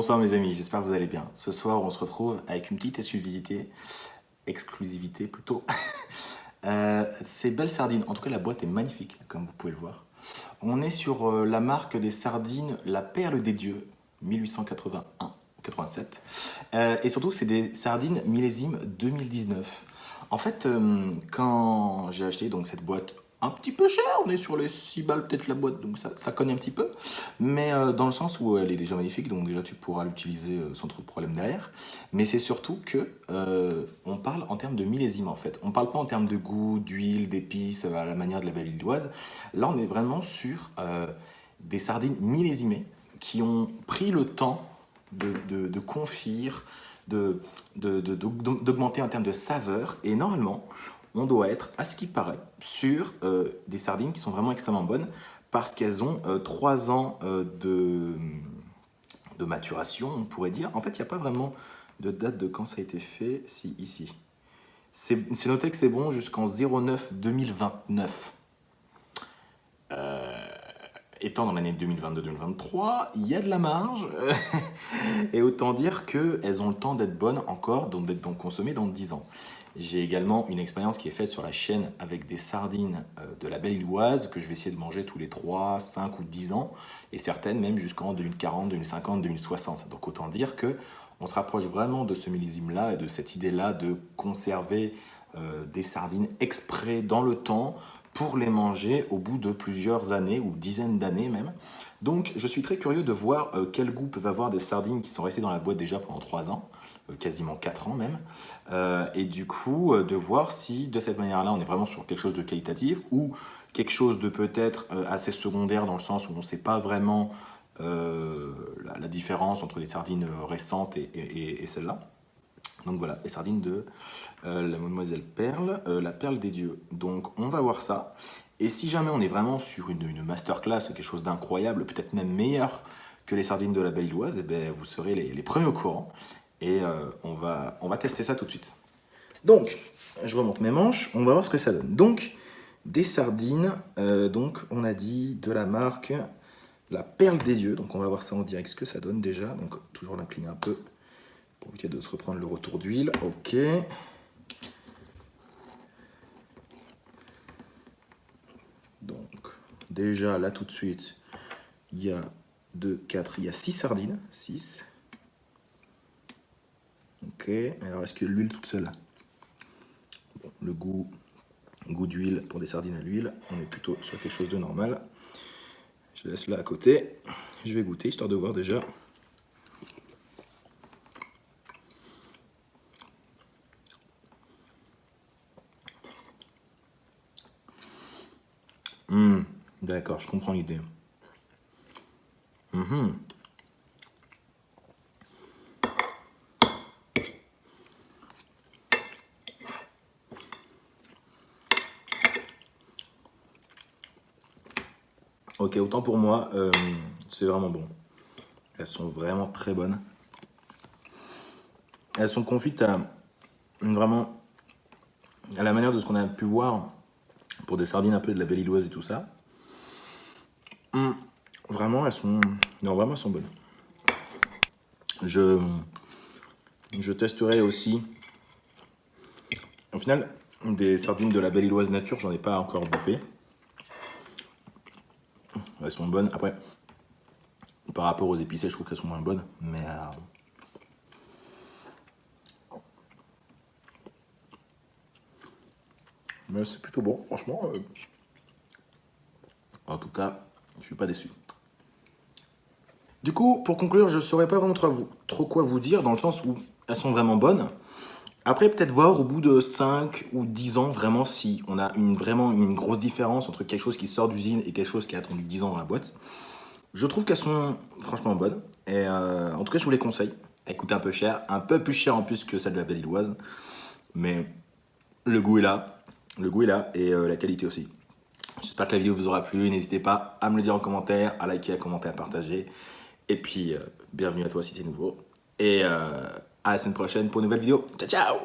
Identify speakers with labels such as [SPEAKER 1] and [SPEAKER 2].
[SPEAKER 1] Bonsoir mes amis, j'espère que vous allez bien. Ce soir, on se retrouve avec une petite exclusivité, exclusivité plutôt. euh, ces belles sardines, en tout cas la boîte est magnifique, comme vous pouvez le voir. On est sur euh, la marque des sardines La Perle des Dieux, 1881. 87. Euh, et surtout, c'est des sardines millésime 2019. En fait, euh, quand j'ai acheté donc cette boîte un petit peu cher, on est sur les 6 balles peut-être la boîte, donc ça, ça cogne un petit peu, mais euh, dans le sens où elle est déjà magnifique, donc déjà tu pourras l'utiliser euh, sans trop de problème derrière, mais c'est surtout que euh, on parle en termes de millésime en fait, on parle pas en termes de goût, d'huile, d'épices, à la manière de la belle illoise, là on est vraiment sur des sardines millésimées qui ont pris le temps de, de, de confire, d'augmenter de, en termes de saveur, et normalement on doit être, à ce qui paraît, sur euh, des sardines qui sont vraiment extrêmement bonnes parce qu'elles ont euh, 3 ans euh, de, de, maturation, on pourrait dire. En fait, il n'y a pas vraiment de date de quand ça a été fait, si, ici. C'est noté que c'est bon jusqu'en 09 2029. étant dans l'année 2022-2023, il y a de la marge. et autant dire qu'elles ont le temps d'être bonnes encore, donc d'être consommées dans 10 ans. J'ai également une expérience qui est faite sur la chaîne avec des sardines euh, de la Belle Illoise que je vais essayer de manger tous les 3, 5 ou 10 ans et certaines même jusqu'en 2040, 2050, 2060. Donc autant dire que on se rapproche vraiment de ce millésime-là et de cette idée-là de conserver euh, des sardines exprès dans le temps pour les manger au bout de plusieurs années ou dizaines d'années même. Donc je suis très curieux de voir euh, quel goût peuvent avoir des sardines qui sont restées dans la boîte déjà pendant 3 ans. Euh, quasiment 4 ans même, euh, et du coup euh, de voir si de cette manière-là on est vraiment sur quelque chose de qualitatif ou quelque chose de peut-être assez secondaire dans le sens où on ne sait pas vraiment la, différence entre les sardines récentes et, celles-là. Donc voilà, les sardines de la Mademoiselle Perle, la Perle des Dieux. Donc on va voir ça. Et si jamais on est vraiment sur une, masterclass, quelque chose d'incroyable, peut-être même meilleur que les sardines de la Belle Illoise, et eh bien, vous serez les, les premiers au courant. Et euh, on, va, tester ça tout de suite. Donc, je remonte mes manches, on va voir ce que ça donne. Donc, des sardines, euh, donc on a dit de la marque La Perle des Dieux. Donc on va voir ça en direct, ce que ça donne déjà. Donc toujours l'incliner un peu pour éviter de se reprendre le retour d'huile. Ok. Donc déjà là tout de suite, il y a 2, 4, il y a 6 sardines. 6. Ok, alors est-ce que l'huile toute seule Le goût, goût d'huile pour des sardines à l'huile, on est plutôt sur quelque chose de normal. Je laisse là à côté. Je vais goûter histoire de voir déjà. Hum, D'accord, je comprends l'idée. Hum Ok, autant pour moi, euh, c'est vraiment bon. Elles sont vraiment très bonnes. Elles sont confites à vraiment à la manière de ce qu'on a pu voir pour des sardines un peu de la belle et tout ça. Hum, vraiment, elles sont, non, vraiment, elles sont bonnes. Je, testerai aussi. Au final, des sardines de la belle nature, j'en ai pas encore bouffé. Elles sont bonnes. Après, par rapport aux épicés, je trouve qu'elles sont moins bonnes. Mais... Euh, mais c'est plutôt bon, franchement. Euh. En tout cas, je suis pas déçu. Du coup, pour conclure, je ne saurais pas vraiment trop quoi vous dire, dans le sens où elles sont vraiment bonnes. Après, peut-être voir au bout de 5 ou 10 ans, vraiment, si on a une, vraiment une grosse différence entre quelque chose qui sort d'usine et quelque chose qui a attendu 10 ans dans la boîte. Je trouve qu'elles sont franchement bonnes. Et euh, en tout cas, je vous les conseille. Elles coûtent un peu cher, un peu plus cher en plus que celle de la Belle Illoise. Mais le goût est là, le goût est là et euh, la qualité aussi. J'espère que la vidéo vous aura plu. N'hésitez pas à me le dire en commentaire, à liker, à commenter, à partager. Et puis, euh, bienvenue à toi si tu es nouveau. Et à la semaine prochaine pour une nouvelle vidéo. Ciao, ciao